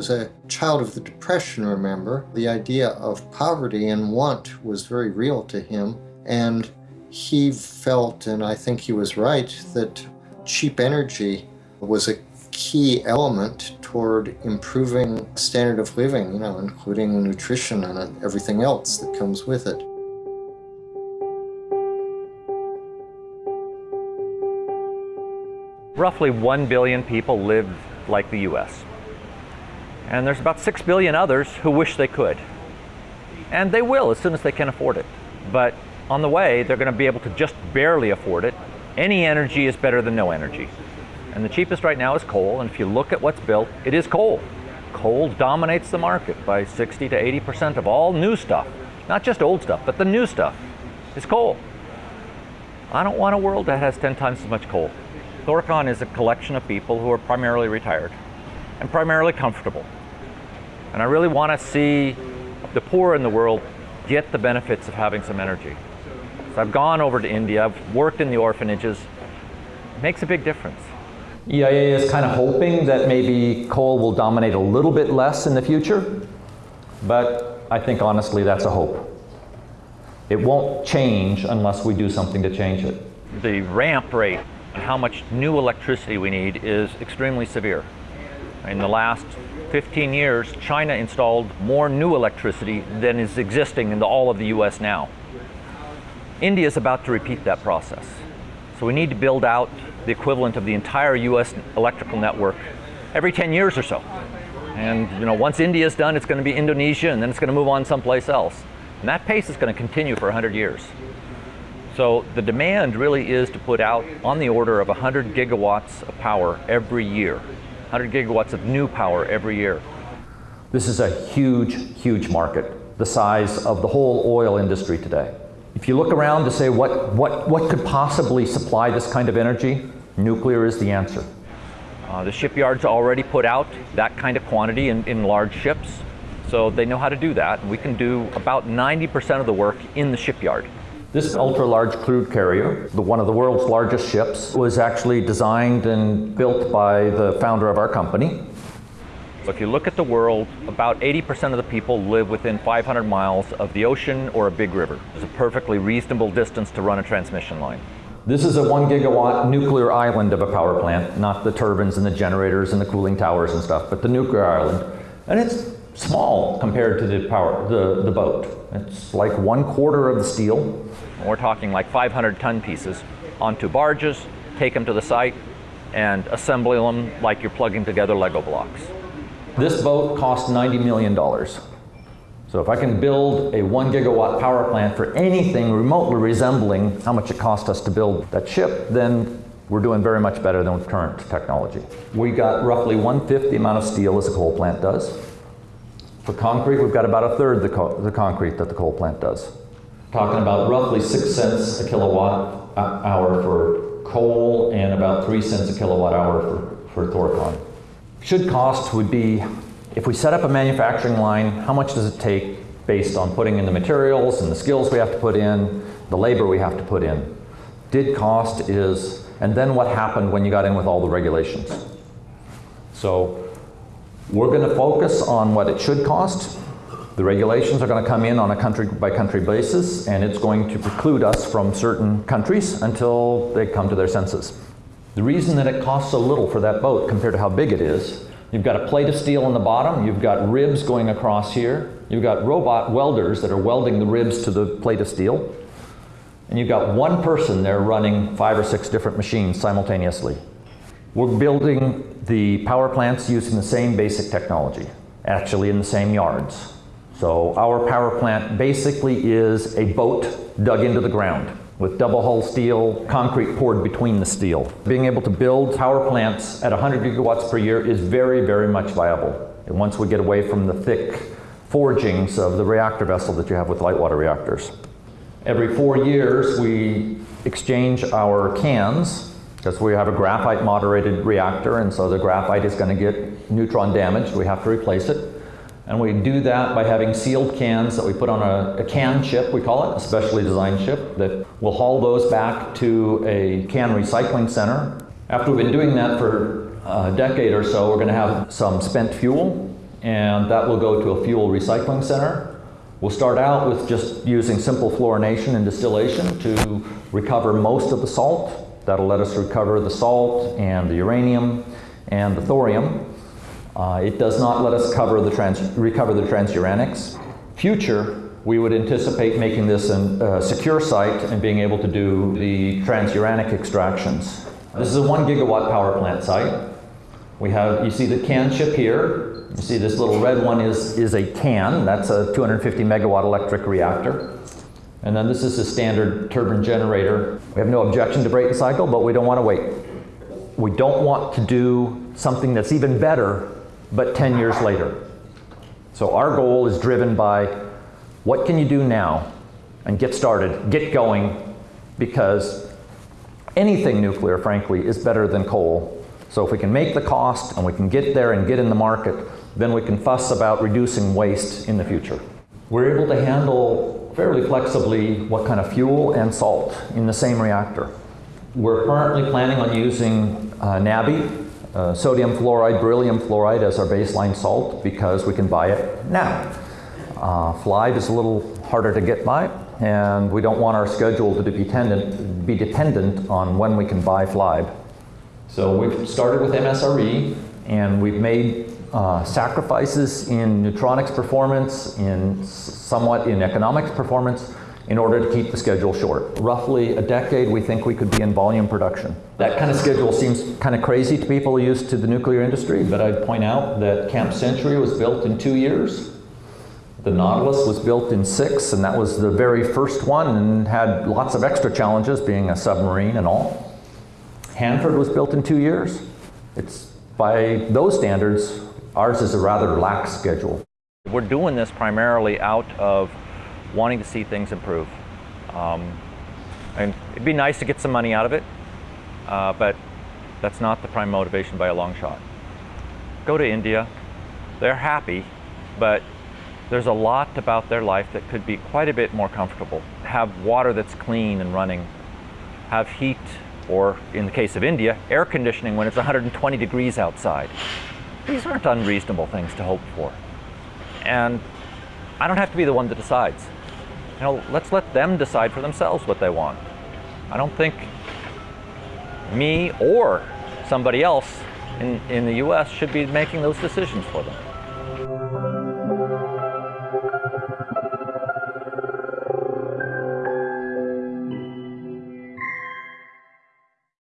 was a child of the Depression, remember. The idea of poverty and want was very real to him. And he felt, and I think he was right, that cheap energy was a key element toward improving standard of living, you know, including nutrition and everything else that comes with it. Roughly 1 billion people live like the US. And there's about 6 billion others who wish they could. And they will as soon as they can afford it. But on the way, they're going to be able to just barely afford it. Any energy is better than no energy. And the cheapest right now is coal, and if you look at what's built, it is coal. Coal dominates the market by 60 to 80% of all new stuff. Not just old stuff, but the new stuff is coal. I don't want a world that has 10 times as much coal. Thorcon is a collection of people who are primarily retired and primarily comfortable. And I really want to see the poor in the world get the benefits of having some energy. So I've gone over to India, I've worked in the orphanages. It makes a big difference. EIA is kind of hoping that maybe coal will dominate a little bit less in the future, but I think honestly that's a hope. It won't change unless we do something to change it. The ramp rate and how much new electricity we need is extremely severe. In the last 15 years, China installed more new electricity than is existing in the, all of the US now. India is about to repeat that process. So we need to build out the equivalent of the entire US electrical network every 10 years or so. And you know, once India is done, it's going to be Indonesia, and then it's going to move on someplace else. And that pace is going to continue for 100 years. So the demand really is to put out on the order of 100 gigawatts of power every year. 100 gigawatts of new power every year. This is a huge, huge market, the size of the whole oil industry today. If you look around to say what, what, what could possibly supply this kind of energy, nuclear is the answer. Uh, the shipyards already put out that kind of quantity in, in large ships, so they know how to do that. We can do about 90% of the work in the shipyard. This ultra-large crude carrier, the, one of the world's largest ships, was actually designed and built by the founder of our company, so if you look at the world, about 80% of the people live within 500 miles of the ocean or a big river. It's a perfectly reasonable distance to run a transmission line. This is a one gigawatt nuclear island of a power plant, not the turbines and the generators and the cooling towers and stuff, but the nuclear island. And it's small compared to the power, the, the boat. It's like one quarter of the steel. We're talking like 500 ton pieces onto barges, take them to the site, and assembly them like you're plugging together Lego blocks. This boat cost $90 million. So if I can build a one gigawatt power plant for anything remotely resembling how much it cost us to build that ship, then we're doing very much better than current technology. We got roughly one-fifth the amount of steel as a coal plant does. For concrete, we've got about a third the, co the concrete that the coal plant does. Talking about roughly six cents a kilowatt hour for coal and about three cents a kilowatt hour for, for Thorcon should cost would be, if we set up a manufacturing line, how much does it take based on putting in the materials and the skills we have to put in, the labor we have to put in. Did cost is, and then what happened when you got in with all the regulations. So we're going to focus on what it should cost. The regulations are going to come in on a country by country basis and it's going to preclude us from certain countries until they come to their senses. The reason that it costs so little for that boat compared to how big it is, you've got a plate of steel on the bottom, you've got ribs going across here, you've got robot welders that are welding the ribs to the plate of steel, and you've got one person there running five or six different machines simultaneously. We're building the power plants using the same basic technology, actually in the same yards. So our power plant basically is a boat dug into the ground with double hull steel, concrete poured between the steel. Being able to build power plants at 100 gigawatts per year is very, very much viable. And once we get away from the thick forgings of the reactor vessel that you have with light water reactors. Every four years we exchange our cans because we have a graphite moderated reactor and so the graphite is going to get neutron damaged. We have to replace it. And we do that by having sealed cans that we put on a, a, can ship, we call it, a specially designed ship, that will haul those back to a can recycling center. After we've been doing that for a decade or so, we're going to have some spent fuel, and that will go to a fuel recycling center. We'll start out with just using simple fluorination and distillation to recover most of the salt. That'll let us recover the salt and the uranium and the thorium. Uh, it does not let us cover the trans recover the transuranics. Future, we would anticipate making this a uh, secure site and being able to do the transuranic extractions. This is a one gigawatt power plant site. We have, you see the can ship here. You see this little red one is, is a can. That's a 250 megawatt electric reactor. And then this is a standard turbine generator. We have no objection to Brayton cycle, but we don't want to wait. We don't want to do something that's even better, but 10 years later. So our goal is driven by what can you do now and get started, get going, because anything nuclear, frankly, is better than coal so if we can make the cost and we can get there and get in the market, then we can fuss about reducing waste in the future. We're able to handle fairly flexibly what kind of fuel and salt in the same reactor. We're currently planning on using uh, NaBe, uh, sodium fluoride, beryllium fluoride as our baseline salt because we can buy it now. Uh, FLiBe is a little harder to get by and we don't want our schedule to be dependent, be dependent on when we can buy FLiBe. So we've started with MSRE and we've made uh, sacrifices in neutronics performance, in somewhat in economics performance, in order to keep the schedule short. Roughly a decade, we think we could be in volume production. That kind of schedule seems kind of crazy to people used to the nuclear industry, but I'd point out that Camp Century was built in two years. The Nautilus was built in six, and that was the very first one and had lots of extra challenges being a submarine and all. Hanford was built in two years. It's by those standards, ours is a rather lax schedule. We're doing this primarily out of wanting to see things improve. Um, and it'd be nice to get some money out of it, uh, but that's not the prime motivation by a long shot. Go to India, they're happy, but there's a lot about their life that could be quite a bit more comfortable. Have water that's clean and running, have heat or in the case of India, air conditioning when it's 120 degrees outside. These aren't unreasonable things to hope for. And I don't have to be the one that decides. You know, let's let them decide for themselves what they want. I don't think me or somebody else in, in the US should be making those decisions for them.